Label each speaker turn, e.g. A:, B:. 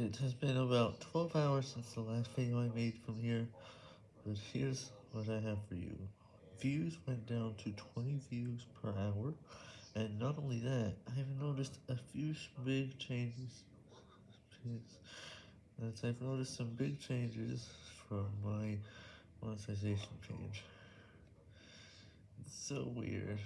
A: It has been about 12 hours since the last video I made from here, but here's what I have for you. Views went down to 20 views per hour, and not only that, I've noticed a few big changes. I've noticed some big changes from my monetization page. It's so weird.